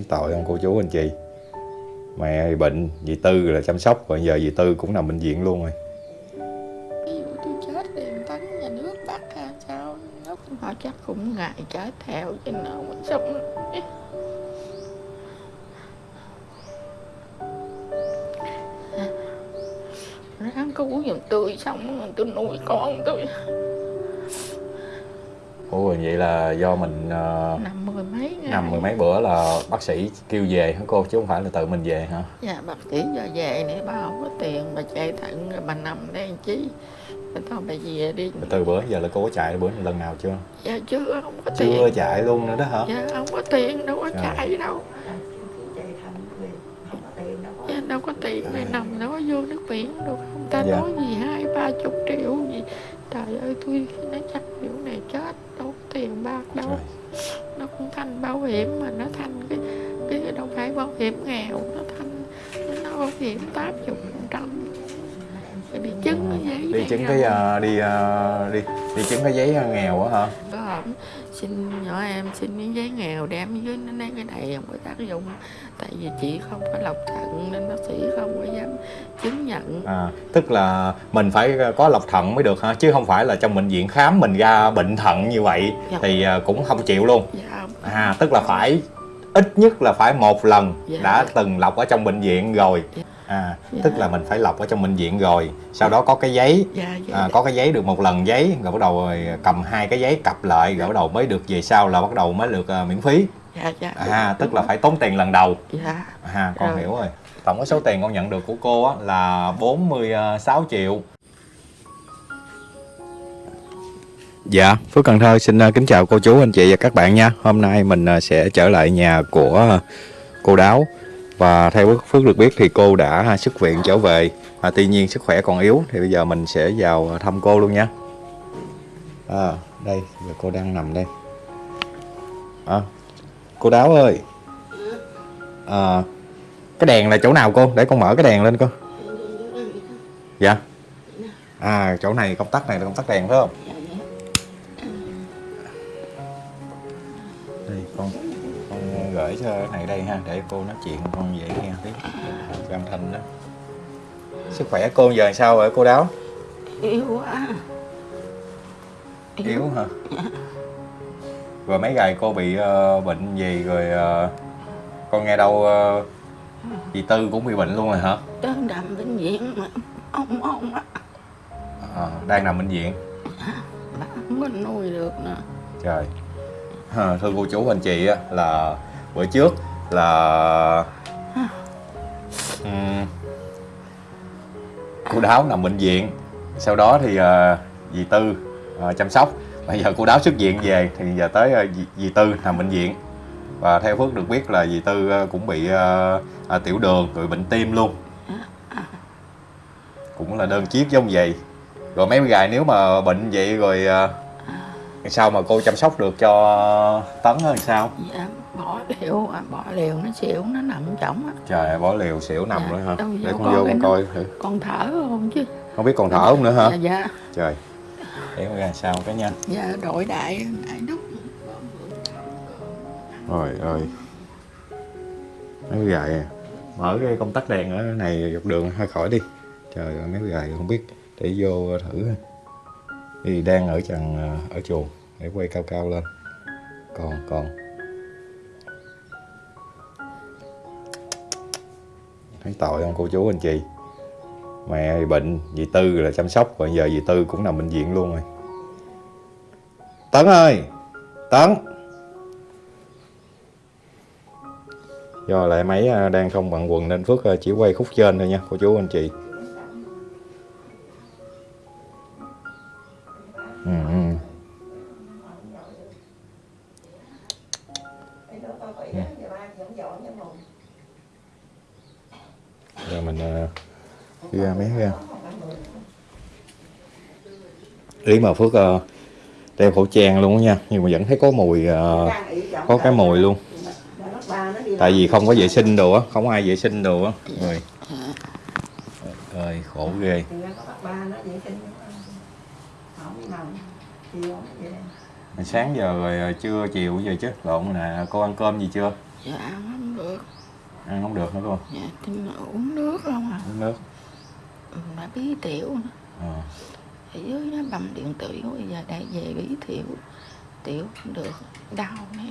thấy tội không cô chú anh chị. Mẹ thì bệnh, dì tư là chăm sóc, rồi giờ dì tư cũng nằm bệnh viện luôn rồi. Ví dụ tôi chết thì tấn nhà nước bắt sao? Nó họ chắc cũng ngại trái theo cho nó mới sống. Nổi. ráng cứu giùm tôi xong rồi tôi nuôi con tôi ủa vậy là do mình ờ, nằm mười mấy ngày. nằm mười mấy bữa là bác sĩ kêu về hả cô? Chứ không phải là tự mình về hả? Dạ bác sĩ giờ về này bà không có tiền bà chạy thận rồi bà nằm đây làm bà thôi bà về đi. Từ bữa giờ là cô có chạy bữa lần nào chưa? Dạ chưa không có tiền. chưa chạy luôn nữa đó hả? Dạ không có tiền đâu có Trời. chạy đâu. Dạ, đâu có tiền này nằm đâu có vô nước biển đâu không ta? Dạ. nói gì hai ba chục triệu gì? Trời ơi tôi nó chắc kiểu này chết tiền bạc đâu Trời. nó cũng thành bảo hiểm mà nó thành cái cái đâu phải bảo hiểm nghèo nó thành nó bảo hiểm tám chục phần trăm. Đi chứng cái giấy đi chứng cái ờ, đi ờ, đi đi chứng cái giấy nghèo á hả xin nhỏ em xin miếng giấy nghèo đem dưới nó lấy cái này không có tác dụng tại vì chị không có lọc thận nên bác sĩ không có dám chứng nhận à, tức là mình phải có lọc thận mới được hả chứ không phải là trong bệnh viện khám mình ra bệnh thận như vậy Dạ. thì ờ, cũng không chịu luôn dạ à tức là phải ít nhất là phải một lần Dạ. đã từng lọc ở trong bệnh viện rồi Dạ. À Dạ. tức là mình phải lọc ở trong bệnh viện rồi. Sau đó có cái giấy. Dạ dạ à, có cái giấy được một lần giấy rồi bắt đầu rồi cầm hai cái giấy cặp lại rồi bắt đầu mới được về sau là bắt đầu mới được à, miễn phí. Dạ dạ à tức là phải tốn tiền lần đầu. Dạ. À con Rồi. hiểu rồi. Tổng cái số tiền con nhận được của cô á là 46 triệu. Dạ, Phước Cần Thơ xin à, kính chào cô chú, anh chị và các bạn nha. Hôm nay mình sẽ trở lại nhà của cô Đáo và theo Phước được biết thì cô đã xuất viện trở về. À, tuy nhiên sức khỏe còn yếu thì bây giờ mình sẽ vào thăm cô luôn nha. À, đây, giờ cô đang nằm đây. À, cô Đáo ơi. À, cái đèn là chỗ nào cô? Để con mở cái đèn lên cô. Dạ. À, chỗ này công tắc này là công tắc đèn phải không? Gửi cho cái này đây ha để cô nói chuyện con dễ nghe tí. Cho âm thanh đó. Sức khỏe cô giờ sao rồi cô đáo? Yếu quá. Yếu hả? Rồi mấy ngày cô bị ờ, bệnh gì rồi ờ, con nghe đâu ờ, dì tư cũng bị bệnh luôn rồi hả? Tới nằm bệnh viện mà ông ông á. À, đang nằm bệnh viện? Bà không có nuôi được nè trời. Thưa cô chú anh chị á, là bữa trước là ừm, cô đáo nằm bệnh viện. Sau đó thì ờ, dì tư ờ, chăm sóc. Bây giờ cô đáo xuất viện về thì giờ tới ờ, dì, dì tư nằm bệnh viện. Và theo phước được biết là dì tư ờ, cũng bị ờ, ờ, tiểu đường rồi bệnh tim luôn. Cũng là đơn chiếc giống vậy. Rồi mấy gài nếu mà bệnh vậy rồi ờ, sao mà cô chăm sóc được cho tấn hơn sao? Dạ bỏ liều à, bỏ liều nó xỉu nó nằm chỏng á. Trời ơi, bỏ liều xỉu nằm Dạ, rồi hả? để con vô con coi thử. còn thở không chứ. Không biết còn thở không nữa hả? Dạ dạ. Trời. Để con ra sao cái nha. Dạ đội đại đại đúc. Rồi ơi. Mấy gài à. mở cái công tắc đèn ở này dọc đường hơi khỏi đi. Trời ơi mấy gài không biết. Để vô thử. Thì đang ở trần à, ở chuồng. Để quay cao cao lên. Còn còn thấy tội không, cô chú anh chị? Mẹ thì bệnh, dì tư là chăm sóc còn giờ dì tư cũng nằm bệnh viện luôn rồi. Tấn ơi! Tấn! Do lại máy à, đang không bằng quần nên phước à, chỉ quay khúc trên thôi nha, cô chú anh chị. Mình đi ra mấy ra ý mà phước à, đeo khẩu trang luôn á nha nhưng mà vẫn thấy có mùi à, có cái mùi luôn. Tại vì không có vệ sinh đồ á không ai vệ sinh đồ á. Rồi. Ơi khổ ghê. Sáng giờ rồi trưa chiều giờ chứ lộn nè cô ăn cơm gì chưa? Dạ ăn ăn không được hả cô dạ xin uống nước không à. Uống nước. Ừ, mà bí tiểu nữa. Ờ. ở dưới nó bầm điện tiểu bây giờ đại về bí tiểu tiểu không được đau nè.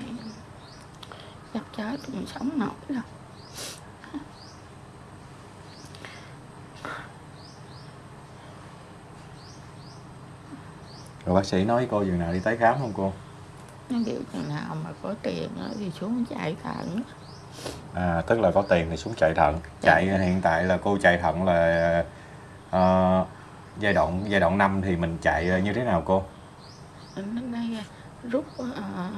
Chắc chết không sống nổi đâu. Rồi bác sĩ nói cô chừng nào đi tái khám không cô? Nó kiểu chừng nào mà có tiền thì xuống chạy thận à, tức là có tiền thì xuống chạy thận. Chạy hiện tại là cô chạy thận là ờ, giai đoạn giai đoạn 5 thì mình chạy như thế nào cô? Rút à,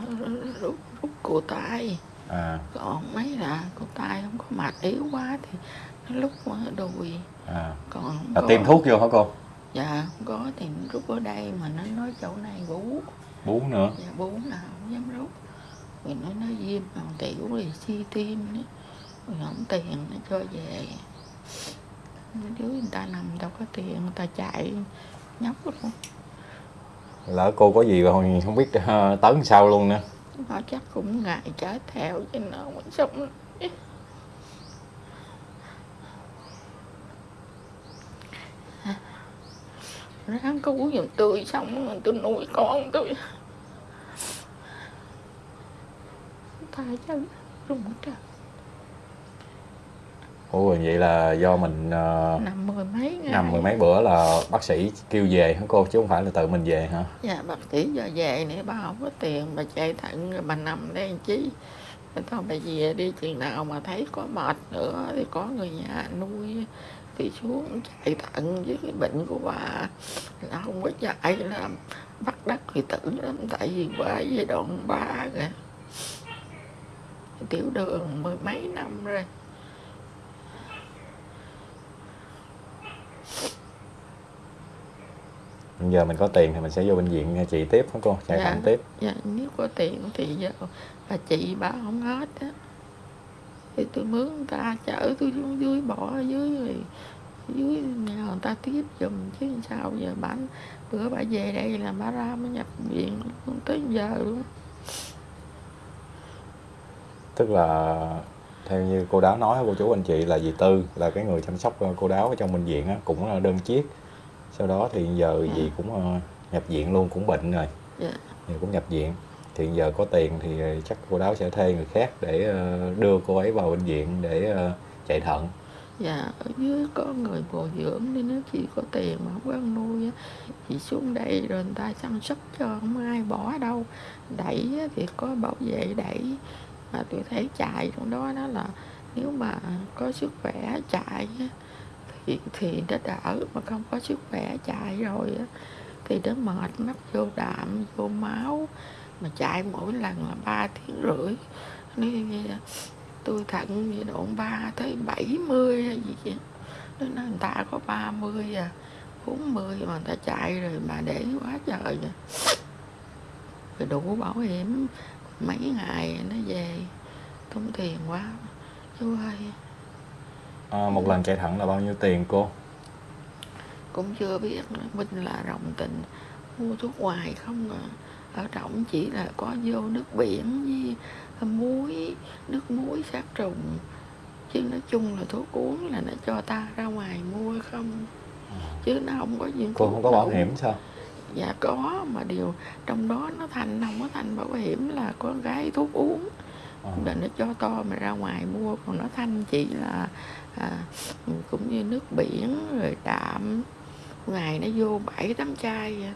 rút rút cổ tay. À, còn mấy là cổ tay không có mạch yếu quá thì lúc đùi. À. còn là có tiêm thuốc vô hả cô? Dạ không có thì rút ở đây mà nó nói chỗ này bú. Bú nữa. Dạ bú là không dám rút vì nó nói viêm còn tiểu thì suy tim nữa rồi không tiền nó cho về. Mấy đứa người ta nằm đâu có tiền người ta chạy nhóc luôn. Lỡ cô có gì rồi không biết ờ, tấn sao luôn nữa. Nó chắc cũng ngại chết theo chứ nó không sống. Ráng cứu giùm tôi xong rồi tôi nuôi con tôi tay chân rung trời? Ủa vậy là do mình ờ, nằm mười mấy ngày. nằm mười mấy bữa là bác sĩ kêu về hả cô? Chứ không phải là tự mình về hả? Dạ bác sĩ giờ về này bà không có tiền bà chạy thận rồi bà nằm đây chí Rồi thôi bà về đi chừng nào mà thấy có mệt nữa thì có người nhà nuôi thì xuống chạy thận với cái bệnh của bà. Là không có chạy là bắt đắc thì tử lắm tại vì qua giai đoạn ba rồi tiểu đường mười mấy năm rồi. Bây giờ mình có tiền thì mình sẽ vô bệnh viện trị tiếp hả cô? Chạy Dạ. thận tiếp. dạ nếu có tiền thì giờ bà chị bà không hết á. Thì tôi mướn người ta chở tôi xuống dưới bỏ ở dưới rồi dưới nhà người ta tiếp giùm chứ sao giờ bà bữa bà về đây là bà ra mới nhập viện tới giờ luôn tức là theo như cô đáo nói cô chú anh chị là dì tư là cái người chăm sóc cô đáo ở trong bệnh viện á, cũng là đơn chiếc. Sau đó thì giờ Dạ. dì cũng ờ, nhập viện luôn cũng bệnh rồi. Dạ. Thì cũng nhập viện. Thì giờ có tiền thì chắc cô đáo sẽ thuê người khác để ờ, đưa cô ấy vào bệnh viện để ờ, chạy thận. Dạ ở dưới có người bồi dưỡng nên nếu chị có tiền mà không có ăn nuôi á. Chị xuống đây rồi người ta chăm sóc cho không ai bỏ đâu. Đẩy thì có bảo vệ đẩy Ờ, mà tôi thấy chạy trong đó đó là nếu mà có sức khỏe chạy thì thì nó đỡ, mà không có sức khỏe chạy rồi thì nó mệt mất vô đạm, vô máu. Mà chạy mỗi lần là ba tiếng rưỡi. Nên tôi thận giai độ 3 tới 70 hay gì vậy. Nên người ta có 30 à 40 mà người ta chạy rồi mà để quá trời rồi rồi đủ bảo hiểm mấy ngày nó về tốn tiền quá. Chú ơi. Ờ, một lần chạy thận là bao nhiêu tiền cô? Cũng chưa biết. Minh là rộng tình mua thuốc ngoài không à. Ở trọng chỉ là có vô nước biển với muối nước muối sát trùng. Chứ nói chung là thuốc uống là nó cho ta ra ngoài mua không. Chứ nó không có gì cô không có bảo hiểm sao dạ có mà điều trong đó nó thành không có thành bảo hiểm là có cái thuốc uống Ờ. là nó cho to mà ra ngoài mua còn nó thanh chỉ là à, cũng như nước biển rồi đạm ngày nó vô bảy tám chai vậy.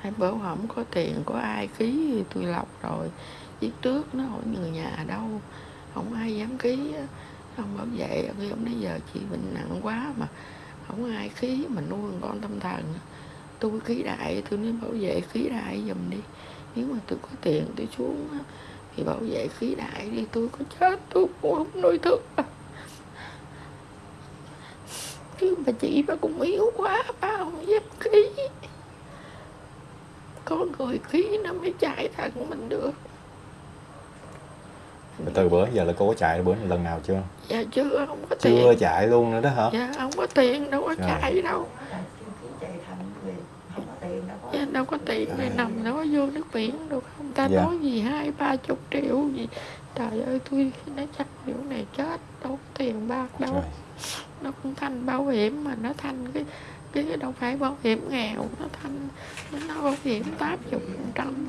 hai bữa không có tiền có ai ký thì tôi lọc rồi viết trước nó hỏi người nhà đâu không ai dám ký á ông bảo vệ. Khi ông nói giờ chị bệnh nặng quá mà không ai khí mà nuôi con tâm thần. Tôi khí đại, tôi nên bảo vệ khí đại giùm đi. Nếu mà tôi có tiền tôi xuống thì bảo vệ khí đại đi. Tôi có chết, tôi cũng không nuôi thương. chứ mà chị bà cũng yếu quá, ba không dám khí. có người khí nó mới chạy thẳng mình được. Rồi từ bữa giờ là cô có chạy bữa lần nào chưa? Dạ chưa không có chưa tiền. chạy luôn nữa đó hả? Dạ không có tiền đâu có Trời. chạy đâu. Dạ đâu có tiền này nằm đâu có vô nước biển được không ta? Dạ. nói gì hai ba chục triệu gì? Trời ơi tôi nói chắc kiểu này chết đâu có tiền bạc đâu. Trời. nó cũng thanh bảo hiểm mà nó thanh cái cái đâu phải bảo hiểm nghèo nó thanh nó bảo hiểm tám chục phần trăm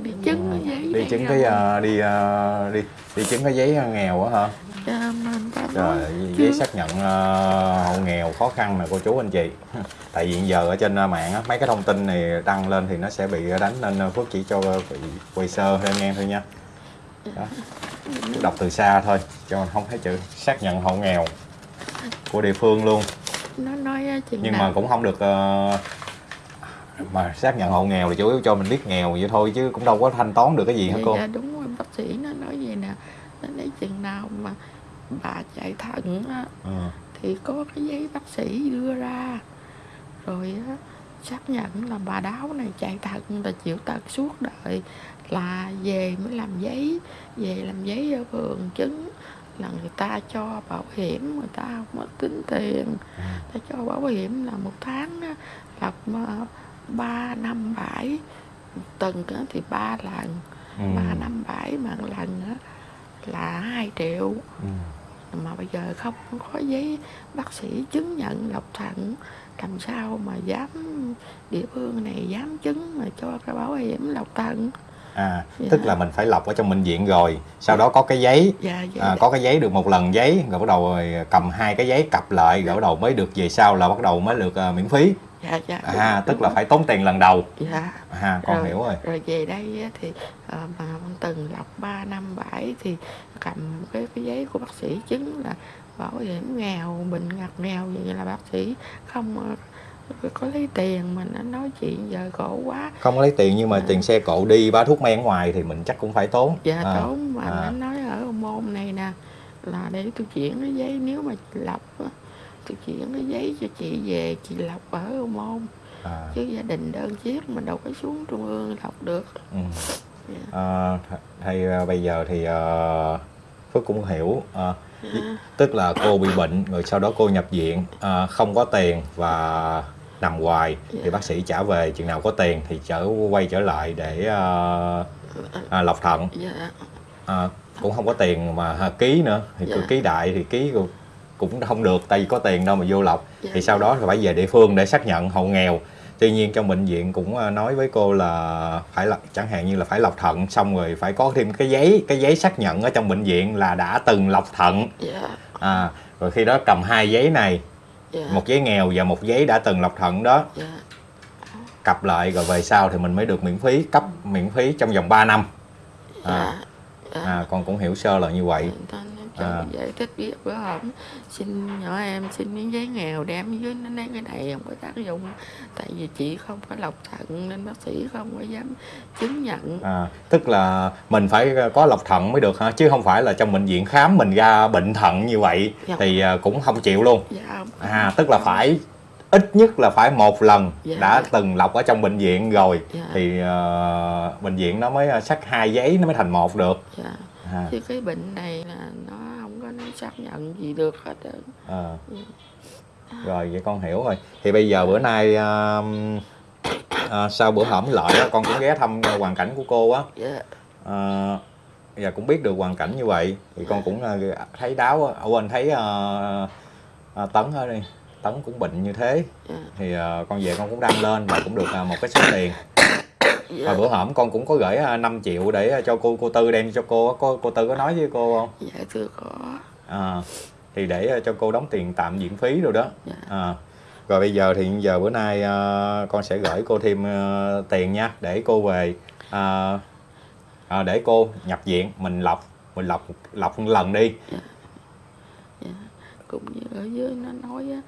đi chứng cái giấy đi chứng rồi. cái ờ, đi ờ, đi đi chứng cái giấy nghèo á hả? Dạ, Trời, chưa- giấy xác nhận ờ, hộ nghèo khó khăn nè cô chú anh chị. Tại vì hiện giờ ở trên ờ, mạng á, mấy cái thông tin này đăng lên thì nó sẽ bị đánh nên ờ, Phước chỉ cho bị quay sơ thôi anh em thôi nha. Đó. đọc từ xa thôi cho không thấy chữ xác nhận hộ nghèo của địa phương luôn. Nó nói nhưng nào? mà cũng không được ờ, mà xác nhận hộ nghèo thì chủ yếu cho mình biết nghèo vậy thôi chứ cũng đâu có thanh toán được cái gì hả dạ, cô dạ đúng rồi bác sĩ nó nói vậy nè nó nói chừng nào mà bà chạy thận á, ừ. thì có cái giấy bác sĩ đưa ra rồi á, xác nhận là bà đáo này chạy thận là chịu tật suốt đời là về mới làm giấy về làm giấy ở phường chứng là người ta cho bảo hiểm người ta không có tính tiền Ừ. ta cho bảo hiểm là một tháng là mà ba năm bảy tuần thì ba lần Ừ. ba năm bảy mà lần á là hai triệu Ừ. mà bây giờ không có giấy bác sĩ chứng nhận lọc thận làm sao mà dám địa phương này dám chứng mà cho cái bảo hiểm lọc thận à Dạ. tức là mình phải lọc ở trong bệnh viện rồi sau đó có cái giấy dạ dạ à, có cái giấy được một lần giấy rồi bắt đầu rồi cầm hai cái giấy cặp lại rồi bắt đầu mới được về sau là bắt đầu mới được à, miễn phí dạ dạ à đúng- tức là đúng phải tốn tiền lần đầu rồi. dạ à con hiểu rồi rồi về đây thì ờ, mà từng lọc 3 năm bảy thì cầm cái cái giấy của bác sĩ chứng là bảo hiểm nghèo bệnh ngặt nghèo vậy là bác sĩ không ờ, có lấy tiền mà nó nói chuyện giờ khổ quá không có lấy tiền nhưng mà À. tiền xe cộ đi bá thuốc men ngoài thì mình chắc cũng phải tốn dạ à, tốn mà à. nó nói ở môn này nè là để tôi chuyển cái giấy nếu mà lọc tôi chuyển cái giấy cho chị về chị lọc ở môn à, chứ gia đình đơn chiếc mà đâu có xuống trung ương lọc được ừ. Dạ. à, th- hay à, bây giờ thì à, Phước cũng hiểu à, Dạ. tức là cô bị bệnh rồi sau đó cô nhập viện à, không có tiền và nằm hoài thì Dạ. bác sĩ trả về chừng nào có tiền thì trở quay trở lại để à, à, lọc thận dạ à, cũng không có tiền mà ký nữa thì cứ Dạ. ký đại thì ký cũng- không được tại vì có tiền đâu mà vô lọc. Dạ. thì sau đó phải về địa phương để xác nhận hộ nghèo. Tuy nhiên trong bệnh viện cũng à, nói với cô là phải là chẳng hạn như là phải lọc thận xong rồi phải có thêm cái giấy cái giấy xác nhận ở trong bệnh viện là đã từng lọc thận. Dạ. À, rồi khi đó cầm hai giấy này dạ. một giấy nghèo và một giấy đã từng lọc thận đó. Dạ. Cặp lại rồi về sau thì mình mới được miễn phí cấp miễn phí trong vòng 3 năm. À, dạ. À, con cũng hiểu sơ là như vậy. Nói cho À. giải thích biết bữa hổm xin nhỏ em xin miếng giấy nghèo đem dưới nó nói cái này không có tác dụng tại vì chị không có lọc thận nên bác sĩ không có dám chứng nhận À, tức là mình phải có lọc thận mới được hả chứ không phải là trong bệnh viện khám mình ra bệnh thận như vậy Dạ. thì à, cũng không chịu luôn dạ không à tức là phải ít nhất là phải một lần Dạ. đã từng lọc ở trong bệnh viện rồi Dạ. thì à, bệnh viện nó mới sắc hai giấy nó mới thành một được dạ à, chứ cái bệnh này là nó xác nhận gì được hết à. rồi vậy con hiểu rồi. Thì bây giờ bữa nay à, à, sau bữa hổm lợi con cũng ghé thăm hoàn cảnh của cô á. Dạ. À, và cũng biết được hoàn cảnh như vậy. Thì con cũng à, thấy đáo á. ở quên thấy à, à, tấn ở đây tấn cũng bệnh như thế. Dạ. Thì à, con về con cũng đăng lên và cũng được à, một cái số tiền. Dạ. Và bữa hổm con cũng có gửi à, 5 triệu để cho cô cô tư đem cho cô cô cô tư có nói với cô không? Dạ thưa có à, thì để à, cho cô đóng tiền tạm viện phí rồi đó. Dạ. À, rồi bây giờ thì giờ bữa nay à, con sẽ gửi cô thêm à, tiền nha để cô về à, à, để cô nhập viện mình lọc mình lọc lọc một lần đi. Dạ. Cũng như ở dưới nó nói á,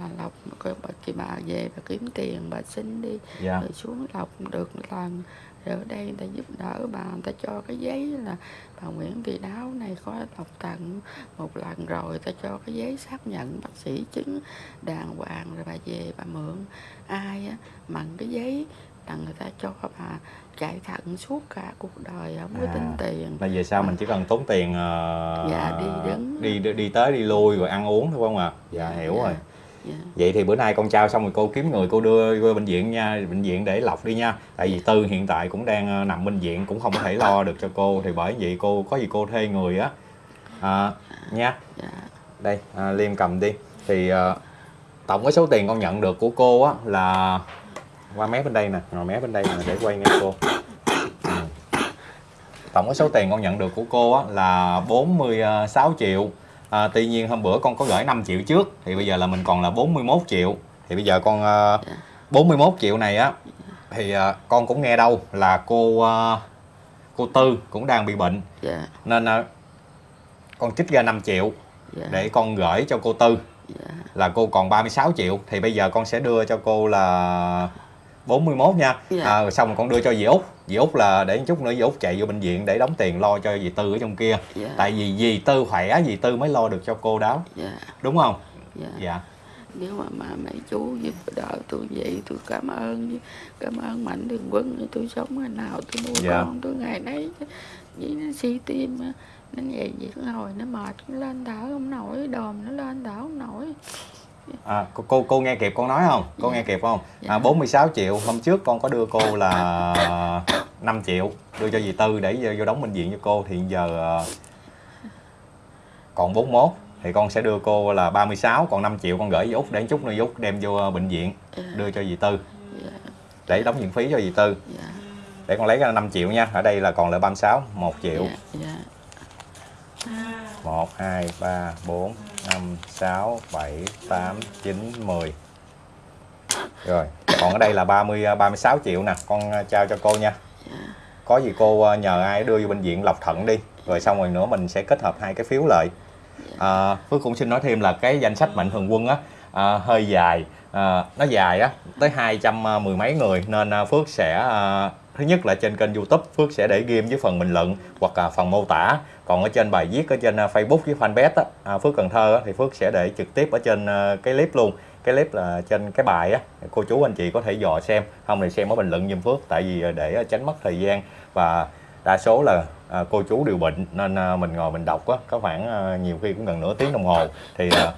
là coi bà chị bà về bà kiếm tiền bà xin đi. Dạ. Rồi xuống lọc được lần. Rồi ở đây người ta giúp đỡ bà người ta cho cái giấy là bà Nguyễn Thị Đáo này có lọc thận một lần rồi người ta cho cái giấy xác nhận bác sĩ chứng đàng hoàng rồi bà về bà mượn. Ai á mặn cái giấy là người ta cho bà chạy thận suốt cả cuộc đời không có À. tính tiền. Là về sau mình chỉ cần tốn tiền ờ, Dạ, đi đứng. đi đi đi tới đi lui rồi ăn uống thôi không à? Dạ hiểu Dạ. rồi dạ. Vậy thì bữa nay con trao xong rồi cô kiếm người cô đưa vô bệnh viện nha bệnh viện để lọc đi nha. Tại vì tư hiện tại cũng đang ờ, nằm bệnh viện cũng không có thể lo được cho cô. Thì bởi vậy cô có gì cô thuê người á. À, nha. Dạ. Đây à, liêm cầm đi. Thì ờ, tổng cái số tiền con nhận được của cô á là qua mé bên đây nè ngồi mé bên đây nè để quay ngay cô. Ừ. tổng cái số tiền con nhận được của cô á là 46 triệu à, tuy nhiên hôm bữa con có gửi 5 triệu trước thì bây giờ là mình còn là 41 triệu. Thì bây giờ con ờ, 41 triệu này á thì ờ, con cũng nghe đâu là cô ờ, cô Tư cũng đang bị bệnh. Dạ. Nên ờ, con trích ra 5 triệu dạ. để con gửi cho cô Tư. Dạ. Là cô còn 36 triệu thì bây giờ con sẽ đưa cho cô là 41 nha. Dạ. à, xong rồi con đưa cho dì Út dì Út là để chút nữa dì Út chạy vô bệnh viện để đóng tiền lo cho dì Tư ở trong kia. Dạ. Tại vì dì Tư khỏe dì Tư mới lo được cho cô đáo dạ. Đúng không? Dạ. Dạ. Nếu mà, mà mấy chú giúp đỡ tôi vậy tôi cảm ơn cảm ơn mạnh thường quân tôi sống ngày nào tôi nuôi Dạ. con tôi ngày nấy vậy nó si tim nó vậy vậy nó hồi nó mệt nó lên thở không nổi đờm nó lên thở không nổi à, cô, cô cô nghe kịp con nói không? Cô Dạ. nghe kịp không? Dạ. à, 46 triệu. Hôm trước con có đưa cô là 5 triệu. Đưa cho dì Tư để vô, đóng bệnh viện cho cô. Thì giờ ờ, còn 41 thì con sẽ đưa cô là 36 còn 5 triệu con gửi dì Út để chút nữa Út đem vô ờ, bệnh viện. Dạ. đưa cho dì Tư. Dạ. Để đóng viện phí cho dì Tư. Dạ. Để con lấy ra 5 triệu nha. Ở đây là còn lại 36 1 triệu 1 2 3 4 5 6 7 8 9 10 rồi còn ở đây là 30 36 à, triệu nè. Con à, trao cho cô nha. Có gì cô à, nhờ ai đưa vô bệnh viện lọc thận đi. Rồi xong rồi nữa mình sẽ kết hợp hai cái phiếu lại. À, Phước cũng xin nói thêm là cái danh sách mạnh thường quân á à, hơi dài à, nó dài á tới hai trăm ờ, mười mấy người. Nên ờ, Phước sẽ à, thứ nhất là trên kênh YouTube Phước sẽ để ghim với phần bình luận hoặc là phần mô tả. Còn ở trên bài viết ở trên Facebook với fanpage á, à, Phước Cần Thơ á, thì Phước sẽ để trực tiếp ở trên cái clip luôn. Cái clip là trên cái bài á cô chú anh chị có thể dò xem. Không thì xem ở bình luận giùm Phước tại vì để tránh mất thời gian. Và đa số là à, cô chú đều bệnh nên à, mình ngồi mình đọc á có khoảng à, nhiều khi cũng gần nửa tiếng đồng hồ. Thì à,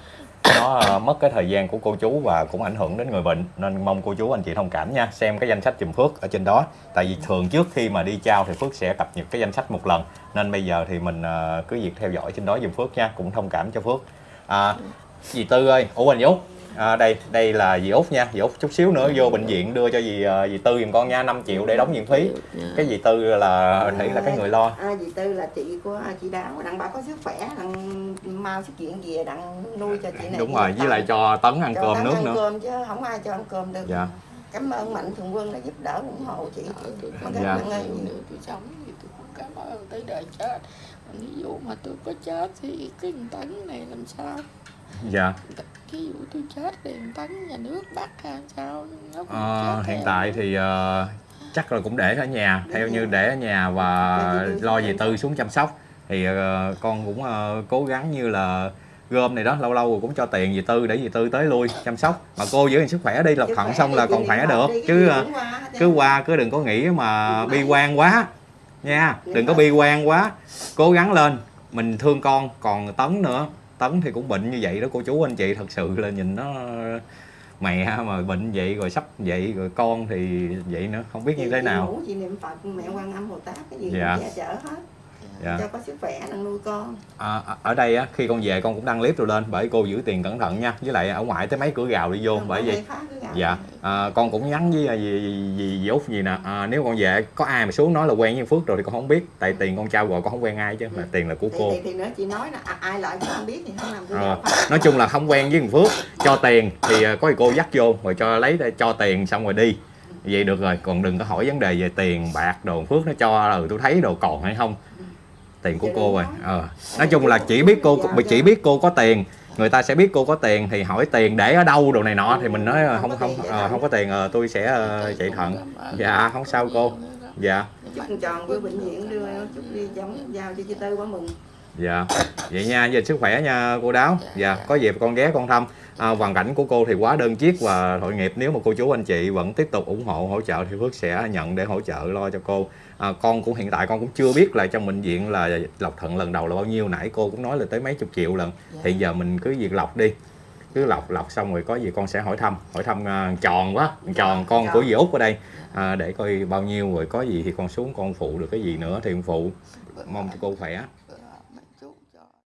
nó ờ, mất cái thời gian của cô chú và cũng ảnh hưởng đến người bệnh nên mong cô chú anh chị thông cảm nha. Xem cái danh sách giùm Phước ở trên đó. Tại vì thường trước khi mà đi trao thì Phước sẽ cập nhật cái danh sách một lần. Nên bây giờ thì mình ờ, cứ việc theo dõi trên đó dùm Phước nha cũng thông cảm cho Phước. À, dì Tư ơi ủa anh Út à, đây đây là dì Út nha. Dì Út chút xíu nữa vô bệnh viện đưa cho dì à, dì Tư giùm con nha 5 triệu để đóng viện phí. Dạ. Cái dì Tư là thấy là cái người lo. À, dì Tư là chị của chị Đào đặng bà có sức khỏe đặng mau xuất viện về đặng nuôi cho chị này đúng rồi với lại cho Tấn ăn cho cơm Tấn nước ăn nữa. cơm chứ không ai cho ăn cơm được. Dạ. cảm ơn mạnh thường quân đã giúp đỡ ủng hộ chị. Tôi Mà cảm Dạ. ơn. nhiều. nếu tôi sống thì tôi cũng cảm ơn tới đời chết. Ví dụ mà tôi có chết thì cái tấn này làm sao dạ. Ví dụ tôi chết thì tấn nhà nước bắt hay sao? Nó cũng Ờ, chết hiện tại thì ờ, chắc là cũng để ở nhà. Theo như để ở nhà và lo về tư xuống chăm sóc thì ờ, con cũng ờ, cố gắng như là gom này đó lâu lâu rồi cũng cho tiền về tư để về tư tới lui chăm sóc. Mà cô giữ gìn sức khỏe đi lọc thận xong là còn khỏe được. đi, chứ qua cứ qua cứ đừng có nghĩ mà bi quan quá nha. Đừng có bi quan quá. Cố gắng lên. Mình thương con còn tấn nữa tấn thì cũng bệnh như vậy đó cô chú anh chị thật sự là nhìn nó mẹ mà bệnh vậy rồi sắp vậy rồi con thì vậy nữa không biết Chị- như thế nào chị niệm phật mẹ quan âm bồ tát cái gì Dạ. cũng che chở hết dạ. cho có sức khỏe đặng nuôi con. À, ở đây á khi con về con cũng đăng clip rồi lên bởi cô giữ tiền cẩn thận nha. Với lại ở ngoài tới mấy cửa gào đi vô Không bởi vậy dạ. à, con cũng nhắn với à, dì, dì, dì út gì nè. À, nếu con về có ai mà xuống nói là quen với phước rồi thì con không biết. Tại tiền con trao rồi con không quen ai chứ mà tiền là của thì, cô. thì, thì nữa chị nói là à, ai lại cũng không biết thì không làm phá. nói chung là không quen với thằng Phước cho tiền thì à, có gì cô dắt vô rồi cho lấy cho tiền xong rồi đi. Vậy được rồi còn đừng có hỏi vấn đề về tiền bạc đồ Phước nó cho ừ tôi thấy đồ còn hay không tiền của cô rồi. ờ. Nói chung là chỉ biết cô chỉ biết cô có tiền. Người ta sẽ biết cô có tiền thì hỏi tiền để ở đâu đồ này nọ. Thì mình nói ờ, không không ờ, không có tiền ờ, tôi sẽ ờ, chạy thận. dạ không sao cô. Dạ. Chúc tròn với bệnh viện đưa chúc đi giống giao cho chị tư quá mừng dạ. Vậy nha về sức khỏe nha cô đáo. Dạ có dịp con ghé con thăm. À, hoàn cảnh của cô thì quá đơn chiếc và tội nghiệp. Nếu mà cô chú anh chị vẫn tiếp tục ủng hộ hỗ trợ thì Phước sẽ nhận để hỗ trợ lo cho cô. À, con cũng hiện tại con cũng chưa biết là trong bệnh viện là lọc thận lần đầu là bao nhiêu. Nãy cô cũng nói là tới mấy chục triệu lần. Thì giờ mình cứ việc lọc đi. Cứ lọc lọc xong rồi có gì con sẽ hỏi thăm. Hỏi thăm à, tròn quá. Tròn con Tròn. của dì út ở đây. À, để coi bao nhiêu rồi có gì thì con xuống con phụ được cái gì nữa thì con phụ. Mong cho cô khỏe